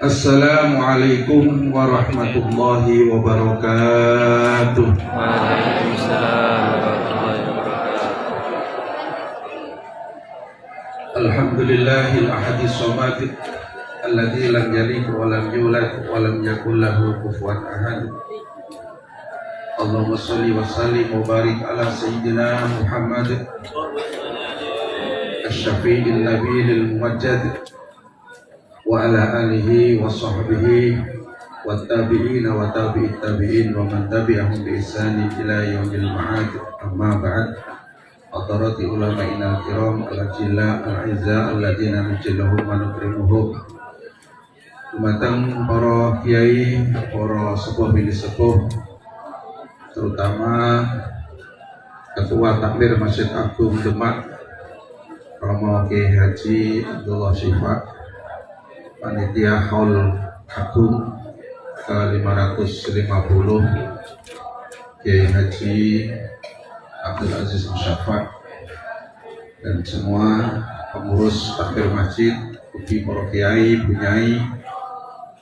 Assalamualaikum warahmatullahi wabarakatuh. Waalaikumsalam warahmatullahi wabarakatuh. Alhamdulillahil ahadis samad alladzi lam yalid wa lam yulad wa lam yakul lahu kufuwan ahad. Allahumma shalli wa sallim wa barik ala sayyidina Muhammad asy-syafi'il nabiyil muwajjad wa ala alihi wa sahbihi wa tabi'ina wa tabi'it tabi'in wa man tabi'ahum bi ihsani ila yaumil ma'ad amma ba'd hadarati ulama'ina al-kiram al-ajilla al-izza alladina nujillahum wa nukrimuhum Dumateng para kiai, para sepuh bini sepuh terutama Ketua Takmir Masjid Agung Demak Romo Kiai Haji Abdullah Syifa panitia haul agung ke 550 Kiai Haji Abdul Aziz Musyafak dan semua pengurus takbir masjid, uji para kiai, bunyai,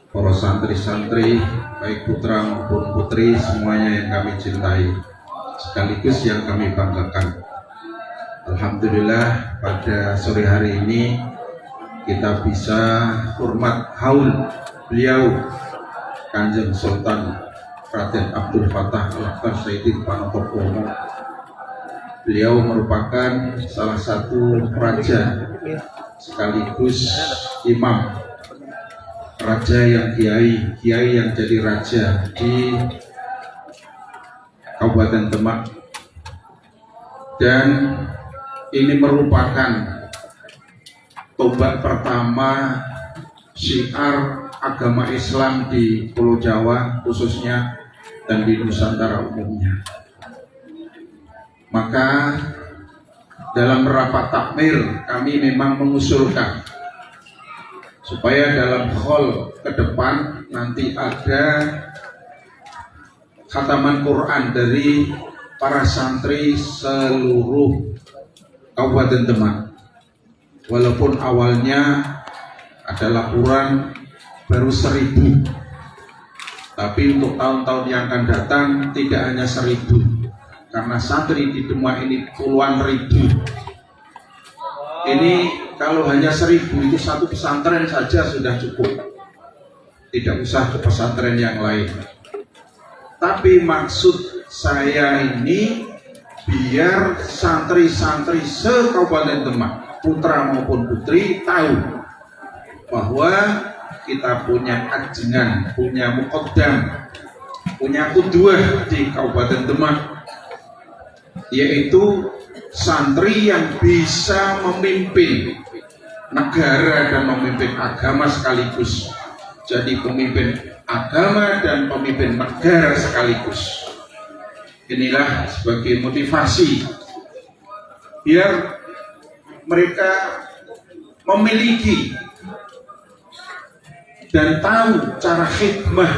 para santri-santri, baik putra maupun putri, semuanya yang kami cintai, sekaligus yang kami banggakan. Alhamdulillah pada sore hari ini kita bisa hormat haul beliau Kanjeng Sultan Raden Abdul Fatah Al-Akhtar Sayyidin beliau merupakan salah satu raja sekaligus imam raja yang kiai kiai yang jadi raja di Kabupaten Demak. Dan ini merupakan tombak pertama syiar agama Islam di Pulau Jawa khususnya dan di Nusantara umumnya. Maka dalam rapat takmir kami memang mengusulkan supaya dalam hall ke depan nanti ada khataman Quran dari para santri seluruh Kabupaten Demak. Walaupun awalnya ada laporan baru seribu. Tapi untuk tahun-tahun yang akan datang tidak hanya seribu. Karena santri di Demak ini puluhan ribu. Ini kalau hanya seribu itu satu pesantren saja sudah cukup. Tidak usah ke pesantren yang lain. Tapi maksud saya ini biar santri-santri se-Kabupaten Demak putra maupun putri tahu bahwa kita punya ajengan, punya mukodam, punya kudua di Kabupaten Demak yaitu santri yang bisa memimpin negara dan memimpin agama sekaligus. Jadi pemimpin agama dan pemimpin negara sekaligus inilah sebagai motivasi biar mereka memiliki dan tahu cara hikmah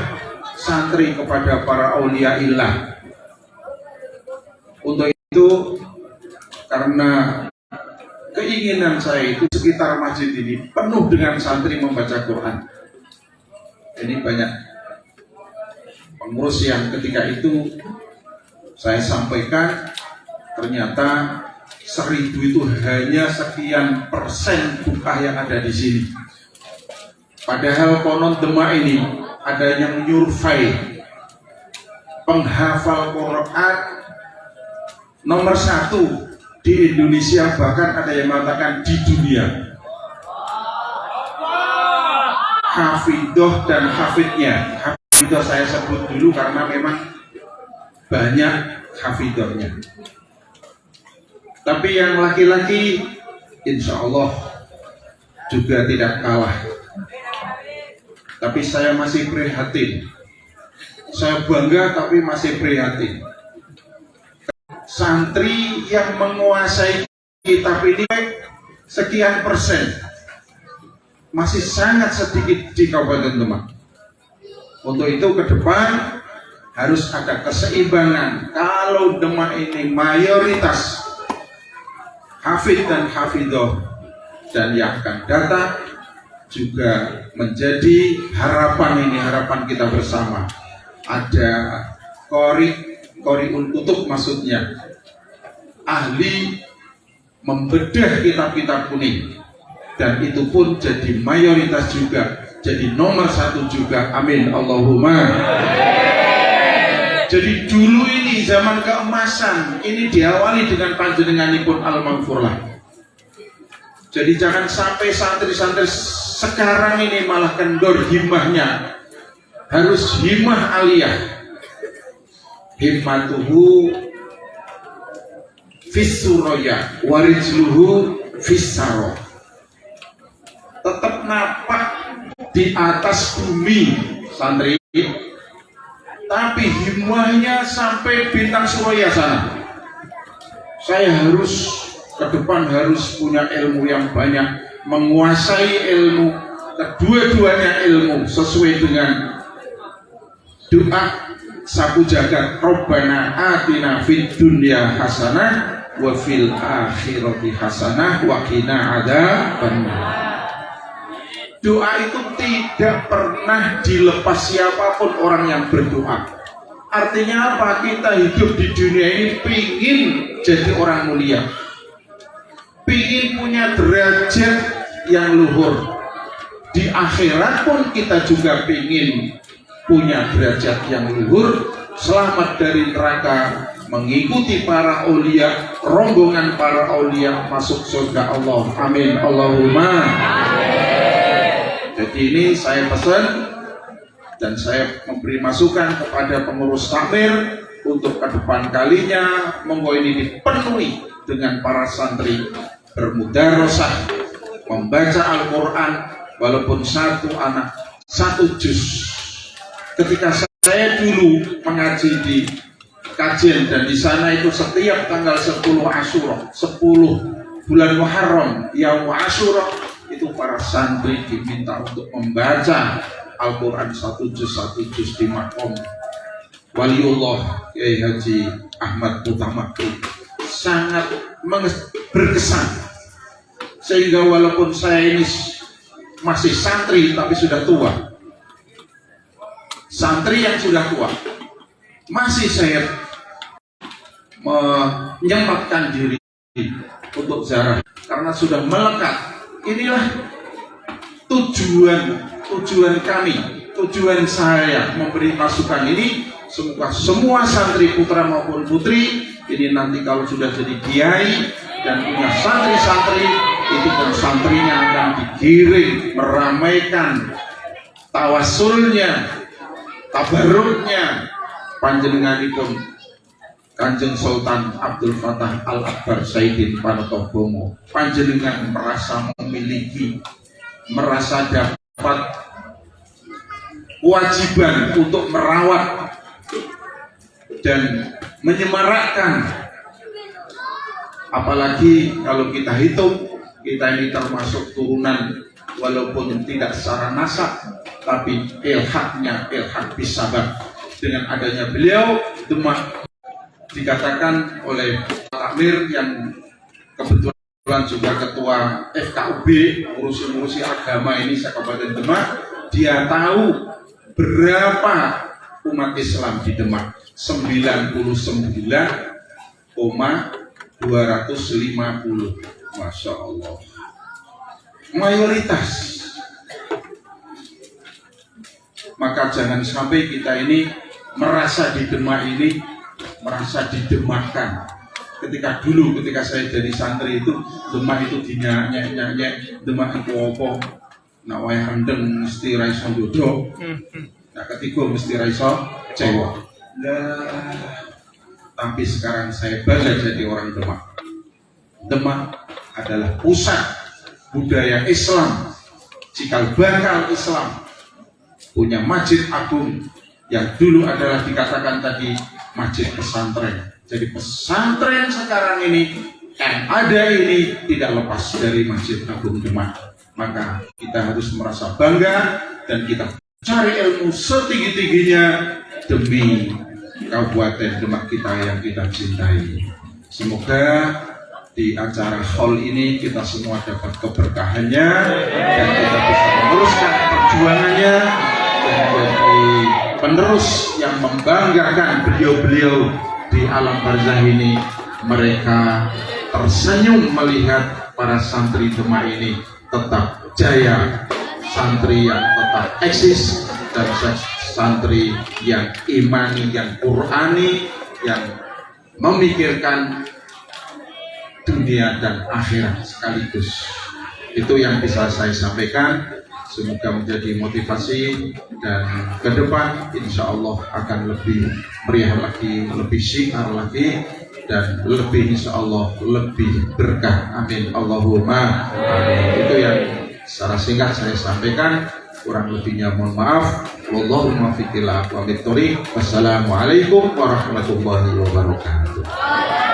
santri kepada para aulia ilah untuk itu karena keinginan saya itu sekitar masjid ini penuh dengan santri membaca Quran. Ini banyak pengurus yang ketika itu saya sampaikan ternyata seribu itu hanya sekian persen buka yang ada di sini. Padahal konon Demak ini ada yang nyurvei penghafal Quran nomor satu di Indonesia bahkan ada yang mengatakan di dunia. Hafidoh dan hafidnya. Hafidoh saya sebut dulu karena memang banyak hafidohnya. Tapi yang laki-laki insya Allah juga tidak kalah. Tapi saya masih prihatin. Saya bangga tapi masih prihatin. Santri yang menguasai kitab ini sekian persen masih sangat sedikit di Kabupaten Demak. Untuk itu ke depan harus ada keseimbangan. Kalau Demak ini mayoritas hafid dan hafidoh dan yang akan datang juga menjadi harapan ini harapan kita bersama. Ada kori koriun kutub maksudnya. Ahli membedah kitab-kitab kuning. Dan itu pun jadi mayoritas juga jadi nomor satu juga. Amin. Allahumma jadi dulu ini zaman keemasan ini diawali dengan panjenenganipun al-maghfurlah jadi jangan sampai santri-santri sekarang ini malah kendor himmahnya. Harus himmah aliyah. Himmatuhu fissuroya warijluhu fissaro. Tetap napak di atas bumi santri tapi himmahnya sampai bintang suraya sana. Saya harus ke depan harus punya ilmu yang banyak. Menguasai ilmu kedua-duanya ilmu sesuai dengan doa. Sapu jagat Robbana atina fid dunya hasanah wa fil akhirati hasanah wa qina adzabannar doa itu tidak pernah dilepas siapa pun orang yang berdoa. Artinya apa? Kita hidup di dunia ini pingin jadi orang mulia. Pingin punya derajat yang luhur. Di akhirat pun kita juga pingin punya derajat yang luhur. Selamat dari neraka mengikuti para aulia rombongan para aulia masuk surga Allah. Amin. Allahumma jadi ini saya pesan dan saya memberi masukan kepada pengurus takmir untuk ke depan kalinya monggo ini dipenuhi dengan para santri bermudarosah membaca Al-Quran walaupun satu anak satu juz. Ketika saya dulu mengaji di kajian dan di sana itu setiap tanggal 10 Asyura 10 bulan Muharram yang Asyura itu para santri diminta untuk membaca Al-Quran satu juz satu juz di makom Waliullah Kiai Haji Ahmad Utama sangat berkesan. Sehingga walaupun saya ini masih santri tapi sudah tua. Santri yang sudah tua. Masih saya menyempatkan diri untuk zarah karena sudah melekat inilah tujuan tujuan kami tujuan saya memberi masukan ini. Semoga semua santri putra maupun putri ini nanti kalau sudah jadi kiai dan punya santri-santri itu pun santrinya akan digiring meramaikan tawasulnya tabaruknya. Panjenenganipun Kanjeng Sultan Abdul Fatah Al Akbar Saidin Panotobomo panjenengan merasa memiliki merasa dapat kewajiban untuk merawat dan menyemarakkan. Apalagi kalau kita hitung kita ini termasuk turunan walaupun tidak secara nasab tapi ilhaknya ilhak bisabat. Dengan adanya beliau Demak dikatakan oleh Takmir yang kebetulan juga ketua FKUB ngurusi-ngurusi agama ini Kabupaten Demak dia tahu berapa umat Islam di Demak. 99,250 Masya Allah. Mayoritas. Maka jangan sampai kita ini merasa di Demak ini merasa didemakkan ketika dulu ketika saya jadi santri itu Demak itu dinyanyi nyanyi Demak itu apa? Nak wayah rendeng mesti raiso dodo nah ketika mesti raiso cewek nah, tapi sekarang saya belajar jadi orang Demak Demak adalah pusat budaya Islam. Cikal bakal Islam punya masjid agung yang dulu adalah dikatakan tadi masjid pesantren. Jadi pesantren sekarang ini yang ada ini tidak lepas dari masjid agung Demak. Maka kita harus merasa bangga dan kita cari ilmu setinggi-tingginya demi Kabupaten Demak kita yang kita cintai. Semoga di acara hall ini kita semua dapat keberkahannya dan kita bisa meneruskan perjuangannya dan penerus yang membanggakan beliau-beliau di alam barzah ini mereka tersenyum melihat para santri Demak ini tetap jaya santri yang tetap eksis dan santri yang imani yang qurani yang memikirkan dunia dan akhirat sekaligus. Itu yang bisa saya sampaikan semoga menjadi motivasi dan ke depan insya Allah akan lebih meriah lagi lebih syiar lagi dan lebih insya Allah lebih berkah. Amin. Allahumma. Amin. itu yang secara singkat saya sampaikan. Kurang lebihnya mohon maaf. Wallahu muwaffiq ila aqwamit thoriq wassalamualaikum warahmatullahi wabarakatuh